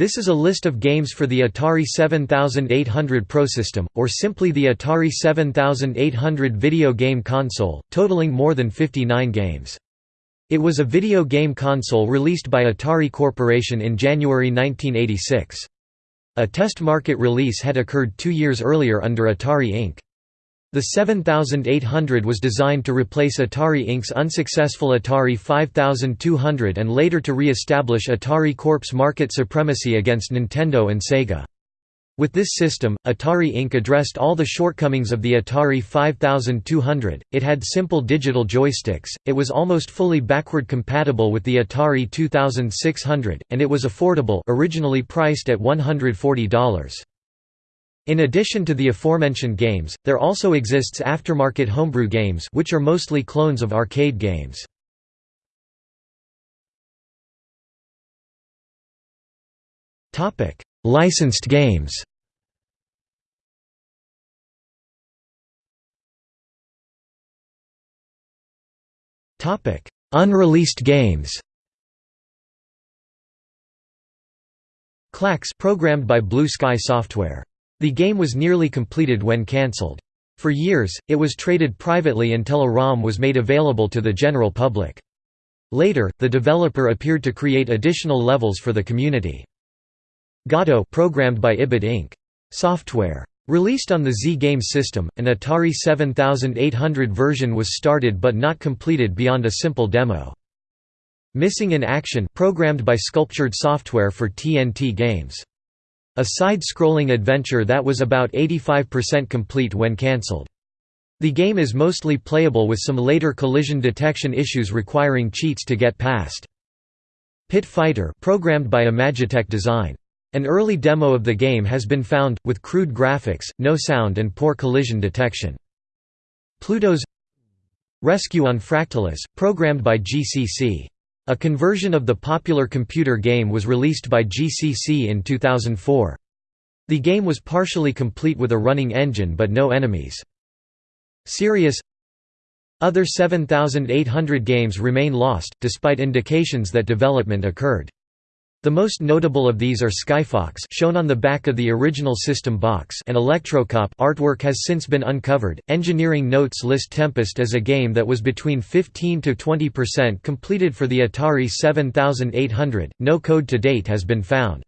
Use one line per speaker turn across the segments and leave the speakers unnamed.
This is a list of games for the Atari 7800 ProSystem, or simply the Atari 7800 video game console, totaling more than 59 games. It was a video game console released by Atari Corporation in January 1986. A test market release had occurred two years earlier under Atari Inc. The 7800 was designed to replace Atari Inc.'s unsuccessful Atari 5200 and later to re-establish Atari Corp's market supremacy against Nintendo and Sega. With this system, Atari Inc. addressed all the shortcomings of the Atari 5200, it had simple digital joysticks, it was almost fully backward compatible with the Atari 2600, and it was affordable originally priced at $140. In addition to the aforementioned games, there also exists aftermarket homebrew games which are mostly clones of arcade games. Licensed games Unreleased games Klax programmed by Blue Sky Software the game was nearly completed when cancelled. For years, it was traded privately until a ROM was made available to the general public. Later, the developer appeared to create additional levels for the community. Gato programmed by Ibid Inc. Software. Released on the Z Games system, an Atari 7800 version was started but not completed beyond a simple demo. Missing in Action programmed by Sculptured Software for TNT Games. A side-scrolling adventure that was about 85% complete when cancelled. The game is mostly playable with some later collision detection issues requiring cheats to get past. Pit Fighter programmed by Imagitec Design. An early demo of the game has been found, with crude graphics, no sound and poor collision detection. Pluto's Rescue on Fractalus, programmed by GCC. A conversion of the popular computer game was released by GCC in 2004. The game was partially complete with a running engine but no enemies. Serious Other 7,800 games remain lost, despite indications that development occurred. The most notable of these are Skyfox shown on the back of the original system box and Electrocop artwork has since been uncovered. Engineering notes list Tempest as a game that was between 15 to 20% completed for the Atari 7800. No code to date has been found.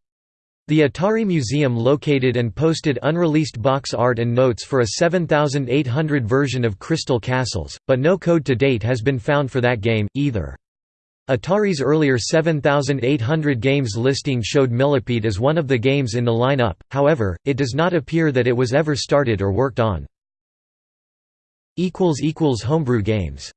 The Atari Museum located and posted unreleased box art and notes for a 7800 version of Crystal Castles, but no code to date has been found for that game, either. Atari's earlier 7,800 games listing showed Millipede as one of the games in the lineup, however, it does not appear that it was ever started or worked on. Homebrew games